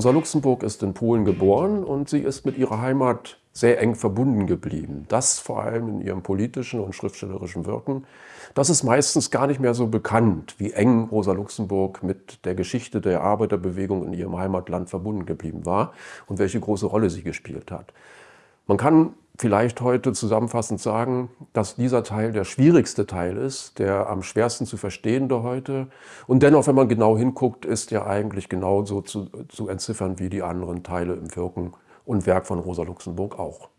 Rosa Luxemburg ist in Polen geboren und sie ist mit ihrer Heimat sehr eng verbunden geblieben. Das vor allem in ihrem politischen und schriftstellerischen Wirken. Das ist meistens gar nicht mehr so bekannt, wie eng Rosa Luxemburg mit der Geschichte der Arbeiterbewegung in ihrem Heimatland verbunden geblieben war und welche große Rolle sie gespielt hat. Man kann vielleicht heute zusammenfassend sagen, dass dieser Teil der schwierigste Teil ist, der am schwersten zu verstehende heute. Und dennoch, wenn man genau hinguckt, ist er eigentlich genauso zu, zu entziffern wie die anderen Teile im Wirken und Werk von Rosa Luxemburg auch.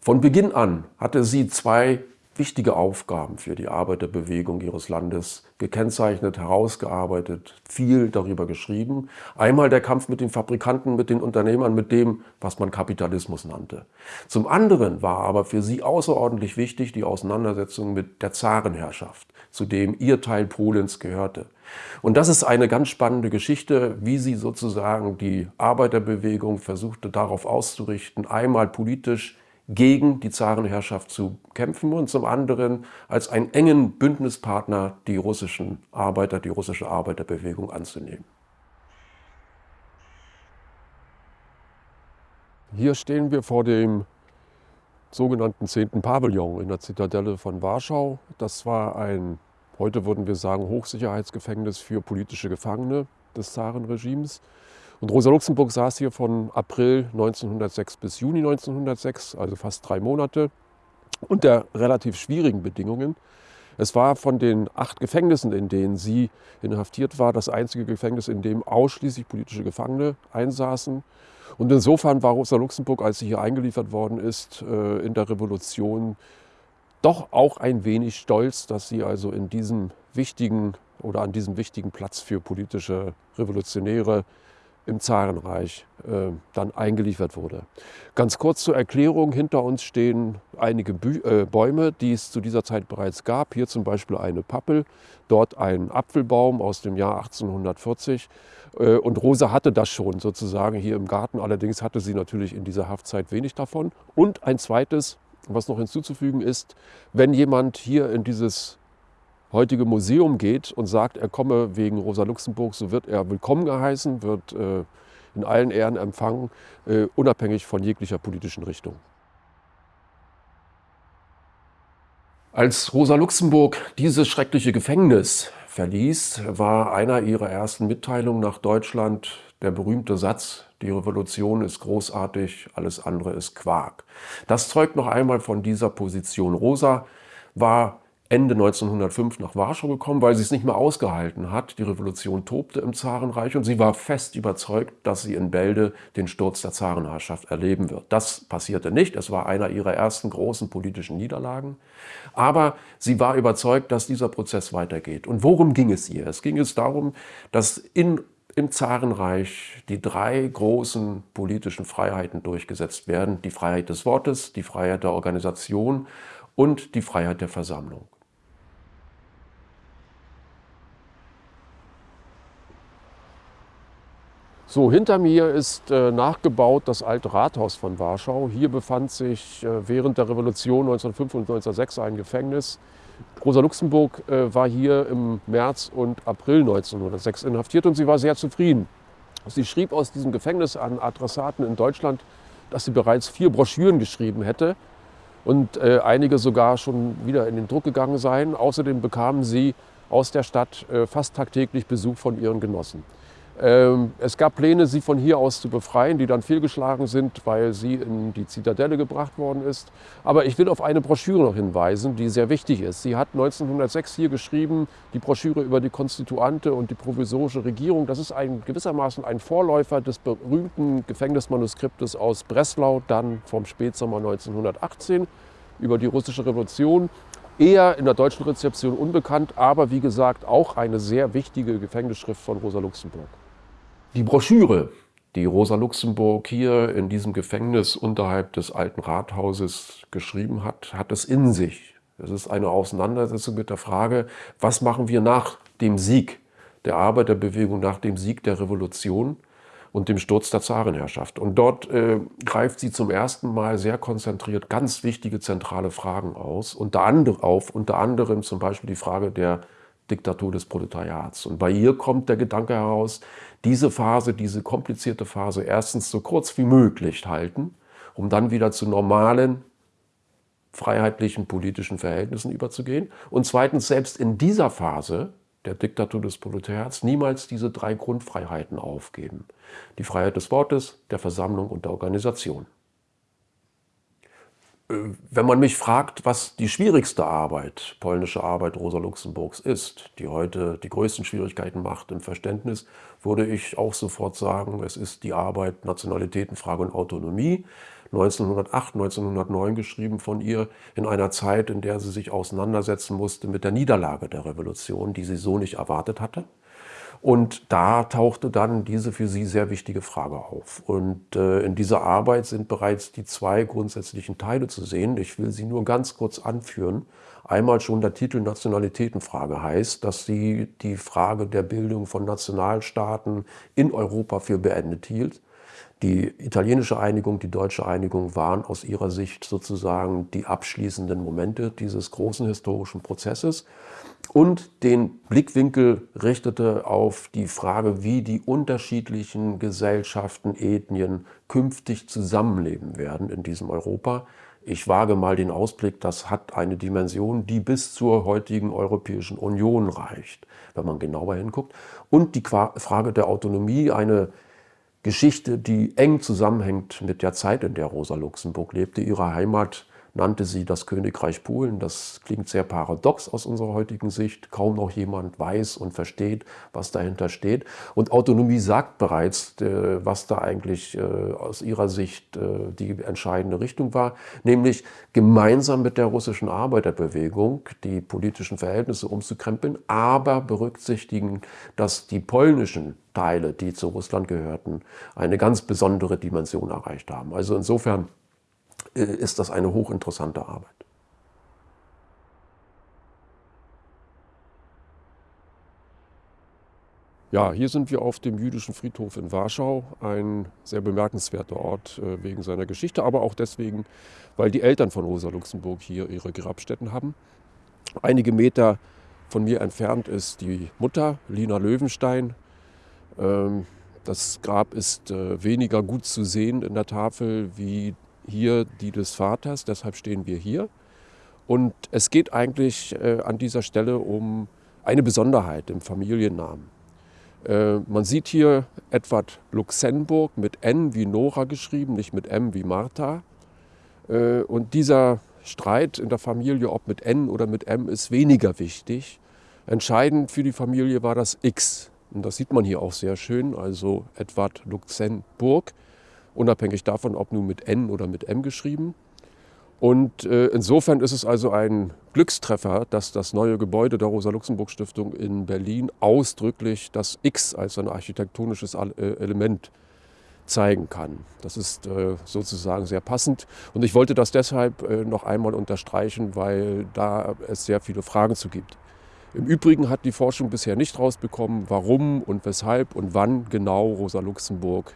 Von Beginn an hatte sie zwei wichtige Aufgaben für die Arbeiterbewegung ihres Landes gekennzeichnet, herausgearbeitet, viel darüber geschrieben. Einmal der Kampf mit den Fabrikanten, mit den Unternehmern, mit dem, was man Kapitalismus nannte. Zum anderen war aber für sie außerordentlich wichtig die Auseinandersetzung mit der Zarenherrschaft, zu dem ihr Teil Polens gehörte. Und das ist eine ganz spannende Geschichte, wie sie sozusagen die Arbeiterbewegung versuchte darauf auszurichten, einmal politisch gegen die Zarenherrschaft zu kämpfen und zum anderen als einen engen Bündnispartner die russischen Arbeiter, die russische Arbeiterbewegung anzunehmen. Hier stehen wir vor dem sogenannten 10. Pavillon in der Zitadelle von Warschau. Das war ein, heute würden wir sagen, Hochsicherheitsgefängnis für politische Gefangene des Zarenregimes. Und Rosa Luxemburg saß hier von April 1906 bis Juni 1906, also fast drei Monate, unter relativ schwierigen Bedingungen. Es war von den acht Gefängnissen, in denen sie inhaftiert war, das einzige Gefängnis, in dem ausschließlich politische Gefangene einsaßen. Und insofern war Rosa Luxemburg, als sie hier eingeliefert worden ist, äh, in der Revolution doch auch ein wenig stolz, dass sie also in diesem wichtigen oder an diesem wichtigen Platz für politische Revolutionäre im Zarenreich äh, dann eingeliefert wurde. Ganz kurz zur Erklärung, hinter uns stehen einige Bü äh, Bäume, die es zu dieser Zeit bereits gab. Hier zum Beispiel eine Pappel, dort ein Apfelbaum aus dem Jahr 1840. Äh, und Rosa hatte das schon sozusagen hier im Garten, allerdings hatte sie natürlich in dieser Haftzeit wenig davon. Und ein zweites, was noch hinzuzufügen ist, wenn jemand hier in dieses heutige Museum geht und sagt, er komme wegen Rosa Luxemburg, so wird er willkommen geheißen, wird äh, in allen Ehren empfangen, äh, unabhängig von jeglicher politischen Richtung. Als Rosa Luxemburg dieses schreckliche Gefängnis verließ, war einer ihrer ersten Mitteilungen nach Deutschland der berühmte Satz, die Revolution ist großartig, alles andere ist Quark. Das zeugt noch einmal von dieser Position. Rosa war Ende 1905 nach Warschau gekommen, weil sie es nicht mehr ausgehalten hat. Die Revolution tobte im Zarenreich und sie war fest überzeugt, dass sie in Bälde den Sturz der Zarenherrschaft erleben wird. Das passierte nicht. Es war einer ihrer ersten großen politischen Niederlagen. Aber sie war überzeugt, dass dieser Prozess weitergeht. Und worum ging es ihr? Es ging es darum, dass in im Zarenreich die drei großen politischen Freiheiten durchgesetzt werden. Die Freiheit des Wortes, die Freiheit der Organisation und die Freiheit der Versammlung. So, hinter mir ist äh, nachgebaut das alte Rathaus von Warschau. Hier befand sich äh, während der Revolution 1905 und 1906 ein Gefängnis. Rosa Luxemburg äh, war hier im März und April 1906 inhaftiert und sie war sehr zufrieden. Sie schrieb aus diesem Gefängnis an Adressaten in Deutschland, dass sie bereits vier Broschüren geschrieben hätte und äh, einige sogar schon wieder in den Druck gegangen seien. Außerdem bekamen sie aus der Stadt äh, fast tagtäglich Besuch von ihren Genossen. Ähm, es gab Pläne, sie von hier aus zu befreien, die dann fehlgeschlagen sind, weil sie in die Zitadelle gebracht worden ist. Aber ich will auf eine Broschüre noch hinweisen, die sehr wichtig ist. Sie hat 1906 hier geschrieben, die Broschüre über die Konstituante und die provisorische Regierung. Das ist ein, gewissermaßen ein Vorläufer des berühmten Gefängnismanuskriptes aus Breslau, dann vom Spätsommer 1918 über die russische Revolution eher in der deutschen Rezeption unbekannt, aber wie gesagt auch eine sehr wichtige Gefängnisschrift von Rosa Luxemburg. Die Broschüre, die Rosa Luxemburg hier in diesem Gefängnis unterhalb des alten Rathauses geschrieben hat, hat es in sich. Es ist eine Auseinandersetzung mit der Frage, was machen wir nach dem Sieg der Arbeiterbewegung, nach dem Sieg der Revolution und dem Sturz der Zarenherrschaft. Und dort äh, greift sie zum ersten Mal sehr konzentriert ganz wichtige zentrale Fragen aus, unter anderem auf, unter anderem zum Beispiel die Frage der Diktatur des Proletariats. Und bei ihr kommt der Gedanke heraus, diese Phase, diese komplizierte Phase erstens so kurz wie möglich halten, um dann wieder zu normalen freiheitlichen politischen Verhältnissen überzugehen. Und zweitens, selbst in dieser Phase der Diktatur des Proletariats niemals diese drei Grundfreiheiten aufgeben. Die Freiheit des Wortes, der Versammlung und der Organisation. Äh, wenn man mich fragt, was die schwierigste Arbeit, polnische Arbeit Rosa Luxemburgs ist, die heute die größten Schwierigkeiten macht im Verständnis, würde ich auch sofort sagen, es ist die Arbeit Nationalitätenfrage und Autonomie, 1908, 1909 geschrieben von ihr, in einer Zeit, in der sie sich auseinandersetzen musste mit der Niederlage der Revolution, die sie so nicht erwartet hatte. Und da tauchte dann diese für sie sehr wichtige Frage auf. Und äh, in dieser Arbeit sind bereits die zwei grundsätzlichen Teile zu sehen. Ich will sie nur ganz kurz anführen. Einmal schon der Titel Nationalitätenfrage heißt, dass sie die Frage der Bildung von Nationalstaaten in Europa für beendet hielt die italienische Einigung, die deutsche Einigung waren aus ihrer Sicht sozusagen die abschließenden Momente dieses großen historischen Prozesses und den Blickwinkel richtete auf die Frage, wie die unterschiedlichen Gesellschaften, Ethnien künftig zusammenleben werden in diesem Europa. Ich wage mal den Ausblick, das hat eine Dimension, die bis zur heutigen Europäischen Union reicht, wenn man genauer hinguckt. Und die Frage der Autonomie, eine Geschichte, die eng zusammenhängt mit der Zeit, in der Rosa Luxemburg lebte. Ihre Heimat nannte sie das Königreich Polen. Das klingt sehr paradox aus unserer heutigen Sicht. Kaum noch jemand weiß und versteht, was dahinter steht. Und Autonomie sagt bereits, äh, was da eigentlich äh, aus ihrer Sicht äh, die entscheidende Richtung war, nämlich gemeinsam mit der russischen Arbeiterbewegung die politischen Verhältnisse umzukrempeln, aber berücksichtigen, dass die polnischen Teile, die zu Russland gehörten, eine ganz besondere Dimension erreicht haben. Also insofern ist das eine hochinteressante Arbeit. Ja, hier sind wir auf dem jüdischen Friedhof in Warschau, ein sehr bemerkenswerter Ort äh, wegen seiner Geschichte, aber auch deswegen, weil die Eltern von Rosa Luxemburg hier ihre Grabstätten haben. Einige Meter von mir entfernt ist die Mutter, Lina Löwenstein. Ähm, das Grab ist äh, weniger gut zu sehen in der Tafel wie hier die des Vaters, deshalb stehen wir hier. Und es geht eigentlich äh, an dieser Stelle um eine Besonderheit im Familiennamen. Äh, man sieht hier Edward Luxemburg mit N wie Nora geschrieben, nicht mit M wie Martha. Äh, und dieser Streit in der Familie, ob mit N oder mit M, ist weniger wichtig. Entscheidend für die Familie war das X. Und das sieht man hier auch sehr schön, also Edward Luxemburg unabhängig davon, ob nun mit N oder mit M geschrieben. Und äh, insofern ist es also ein Glückstreffer, dass das neue Gebäude der Rosa-Luxemburg-Stiftung in Berlin ausdrücklich das X als ein architektonisches äh, Element zeigen kann. Das ist äh, sozusagen sehr passend. Und ich wollte das deshalb noch einmal unterstreichen, weil da es sehr viele Fragen zu gibt. Im Übrigen hat die Forschung bisher nicht rausbekommen, warum und weshalb und wann genau Rosa Luxemburg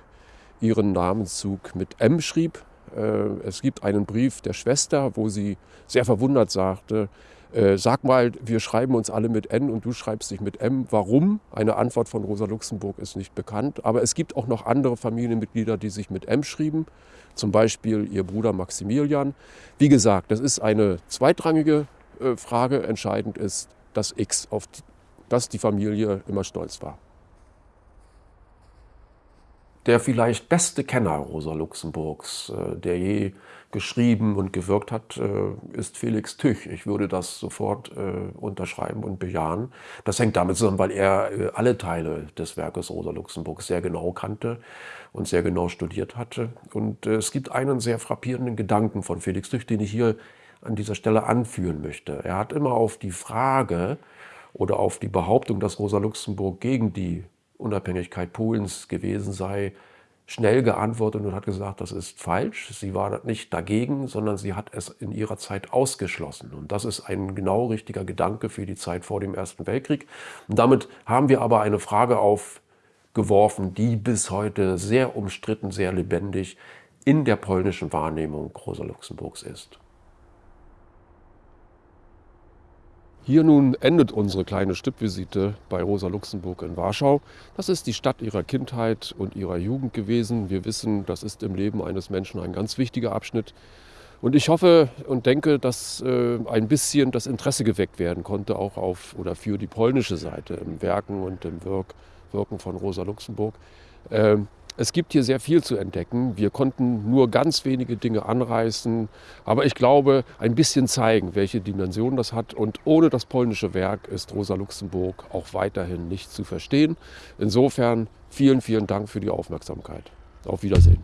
ihren Namenszug mit M schrieb. Äh, es gibt einen Brief der Schwester, wo sie sehr verwundert sagte, äh, sag mal, wir schreiben uns alle mit N und du schreibst dich mit M. Warum? Eine Antwort von Rosa Luxemburg ist nicht bekannt. Aber es gibt auch noch andere Familienmitglieder, die sich mit M schrieben. Zum Beispiel ihr Bruder Maximilian. Wie gesagt, das ist eine zweitrangige äh, Frage. Entscheidend ist das X, auf das die Familie immer stolz war. Der vielleicht beste Kenner Rosa Luxemburgs, äh, der je geschrieben und gewirkt hat, äh, ist Felix Tüch. Ich würde das sofort äh, unterschreiben und bejahen. Das hängt damit zusammen, weil er alle Teile des Werkes Rosa Luxemburgs sehr genau kannte und sehr genau studiert hatte. Und es gibt einen sehr frappierenden Gedanken von Felix Tüch, den ich hier an dieser Stelle anführen möchte. Er hat immer auf die Frage oder auf die Behauptung, dass Rosa Luxemburg gegen die Unabhängigkeit Polens gewesen sei, schnell geantwortet und hat gesagt, das ist falsch. Sie war nicht dagegen, sondern sie hat es in ihrer Zeit ausgeschlossen. Und das ist ein genau richtiger Gedanke für die Zeit vor dem Ersten Weltkrieg. Und damit haben wir aber eine Frage aufgeworfen, die bis heute sehr umstritten, sehr lebendig in der polnischen Wahrnehmung Rosa Luxemburgs ist. Hier nun endet unsere kleine Stippvisite bei Rosa Luxemburg in Warschau. Das ist die Stadt ihrer Kindheit und ihrer Jugend gewesen. Wir wissen, das ist im Leben eines Menschen ein ganz wichtiger Abschnitt. Und ich hoffe und denke, dass äh, ein bisschen das Interesse geweckt werden konnte, auch auf oder für die polnische Seite im Werken und im Wirk, Wirken von Rosa Luxemburg. Ähm, es gibt hier sehr viel zu entdecken. Wir konnten nur ganz wenige Dinge anreißen, aber ich glaube, ein bisschen zeigen, welche Dimension das hat. Und ohne das polnische Werk ist Rosa Luxemburg auch weiterhin nicht zu verstehen. Insofern vielen, vielen Dank für die Aufmerksamkeit. Auf Wiedersehen.